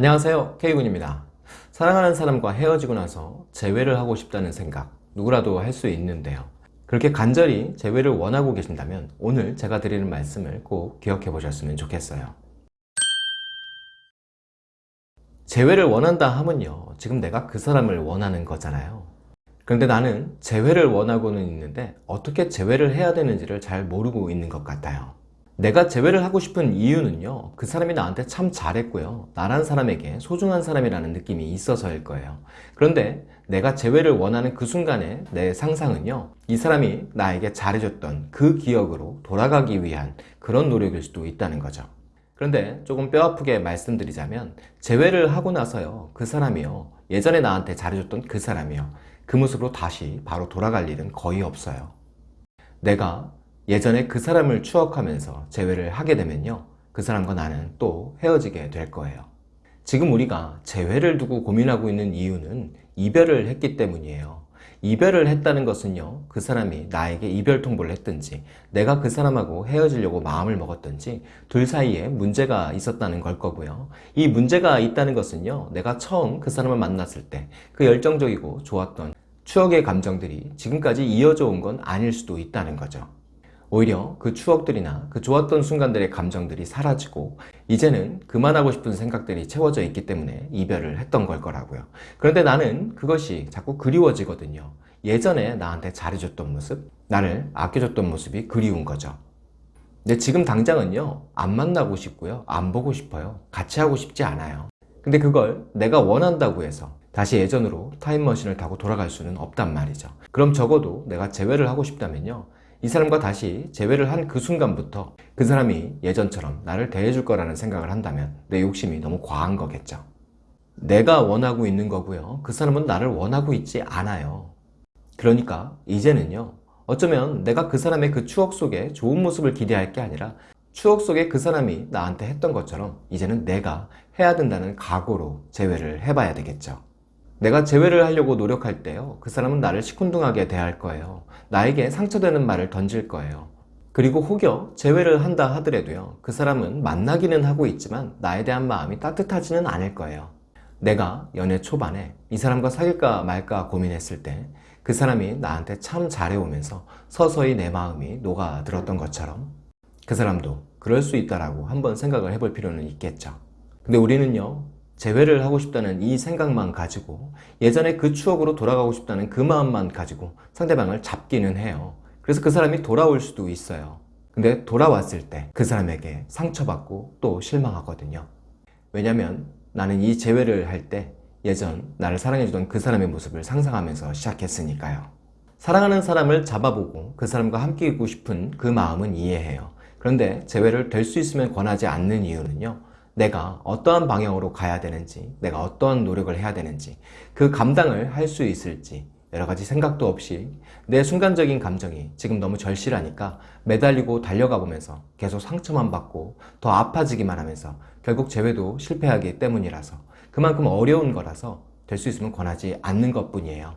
안녕하세요. K군입니다. 사랑하는 사람과 헤어지고 나서 재회를 하고 싶다는 생각 누구라도 할 수 있는데요. 그렇게 간절히 재회를 원하고 계신다면 오늘 제가 드리는 말씀을 꼭 기억해 보셨으면 좋겠어요. 재회를 원한다 하면요. 지금 내가 그 사람을 원하는 거잖아요. 그런데 나는 재회를 원하고는 있는데 어떻게 재회를 해야 되는지를 잘 모르고 있는 것 같아요 내가 재회를 하고 싶은 이유는요 그 사람이 나한테 참 잘했고요. 나란 사람에게 소중한 사람이라는 느낌이 있어서일 거예요. 그런데 내가 재회를 원하는 그 순간에 내 상상은요 이 사람이 나에게 잘해줬던 그 기억으로 돌아가기 위한 그런 노력일 수도 있다는 거죠. 그런데 조금 뼈아프게 말씀드리자면 재회를 하고 나서요 그 사람이요 예전에 나한테 잘해줬던 그 사람이요 그 모습으로 다시 바로 돌아갈 일은 거의 없어요. 내가 예전에 그 사람을 추억하면서 재회를 하게 되면요. 그 사람과 나는 또 헤어지게 될 거예요. 지금 우리가 재회를 두고 고민하고 있는 이유는 이별을 했기 때문이에요. 이별을 했다는 것은요. 그 사람이 나에게 이별 통보를 했든지 내가 그 사람하고 헤어지려고 마음을 먹었든지 둘 사이에 문제가 있었다는 걸 거고요. 이 문제가 있다는 것은요. 내가 처음 그 사람을 만났을 때 그 열정적이고 좋았던 추억의 감정들이 지금까지 이어져 온 건 아닐 수도 있다는 거죠 오히려 그 추억들이나 그 좋았던 순간들의 감정들이 사라지고 이제는 그만하고 싶은 생각들이 채워져 있기 때문에 이별을 했던 걸 거라고요. 그런데 나는 그것이 자꾸 그리워지거든요. 예전에 나한테 잘해줬던 모습 나를 아껴줬던 모습이 그리운 거죠. 근데 지금 당장은요 안 만나고 싶고요 안 보고 싶어요. 같이 하고 싶지 않아요. 근데 그걸 내가 원한다고 해서 다시 예전으로 타임머신을 타고 돌아갈 수는 없단 말이죠. 그럼 적어도 내가 재회를 하고 싶다면요 이 사람과 다시 재회를 한 그 순간부터 그 사람이 예전처럼 나를 대해줄 거라는 생각을 한다면 내 욕심이 너무 과한 거겠죠. 내가 원하고 있는 거고요. 그 사람은 나를 원하고 있지 않아요. 그러니까 이제는요 어쩌면 내가 그 사람의 그 추억 속에 좋은 모습을 기대할 게 아니라 추억 속에 그 사람이 나한테 했던 것처럼 이제는 내가 해야 된다는 각오로 재회를 해봐야 되겠죠 내가 재회를 하려고 노력할 때요 그 사람은 나를 시큰둥하게 대할 거예요. 나에게 상처되는 말을 던질 거예요. 그리고 혹여 재회를 한다 하더라도요 그 사람은 만나기는 하고 있지만 나에 대한 마음이 따뜻하지는 않을 거예요. 내가 연애 초반에 이 사람과 사귈까 말까 고민했을 때 그 사람이 나한테 참 잘해오면서 서서히 내 마음이 녹아들었던 것처럼 그 사람도 그럴 수 있다라고 한번 생각을 해볼 필요는 있겠죠. 근데 우리는요 재회를 하고 싶다는 이 생각만 가지고 예전에 그 추억으로 돌아가고 싶다는 그 마음만 가지고 상대방을 잡기는 해요. 그래서 그 사람이 돌아올 수도 있어요. 근데 돌아왔을 때 그 사람에게 상처받고 또 실망하거든요. 왜냐면 나는 이 재회를 할 때 예전 나를 사랑해주던 그 사람의 모습을 상상하면서 시작했으니까요. 사랑하는 사람을 잡아보고 그 사람과 함께 있고 싶은 그 마음은 이해해요. 그런데 재회를 될 수 있으면 권하지 않는 이유는요 내가 어떠한 방향으로 가야 되는지 내가 어떠한 노력을 해야 되는지 그 감당을 할 수 있을지 여러 가지 생각도 없이 내 순간적인 감정이 지금 너무 절실하니까 매달리고 달려가 보면서 계속 상처만 받고 더 아파지기만 하면서 결국 재회도 실패하기 때문이라서 그만큼 어려운 거라서 될 수 있으면 권하지 않는 것 뿐이에요.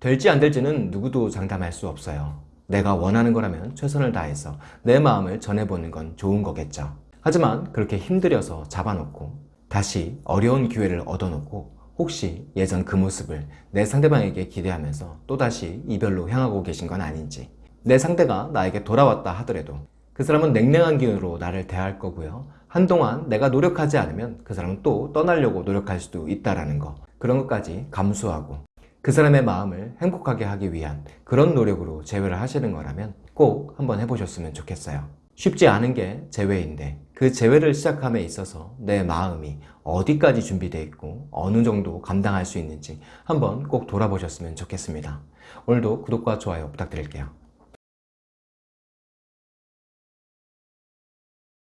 될지 안 될지는 누구도 장담할 수 없어요. 내가 원하는 거라면 최선을 다해서 내 마음을 전해보는 건 좋은 거겠죠 하지만 그렇게 힘들여서 잡아놓고 다시 어려운 기회를 얻어놓고 혹시 예전 그 모습을 내 상대방에게 기대하면서 또다시 이별로 향하고 계신 건 아닌지 내 상대가 나에게 돌아왔다 하더라도 그 사람은 냉랭한 기운으로 나를 대할 거고요. 한동안 내가 노력하지 않으면 그 사람은 또 떠나려고 노력할 수도 있다는 거 그런 것까지 감수하고 그 사람의 마음을 행복하게 하기 위한 그런 노력으로 재회를 하시는 거라면 꼭 한번 해보셨으면 좋겠어요. 쉽지 않은 게 재회인데 그 재회를 시작함에 있어서 내 마음이 어디까지 준비되어 있고 어느 정도 감당할 수 있는지 한번 꼭 돌아보셨으면 좋겠습니다. 오늘도 구독과 좋아요 부탁드릴게요.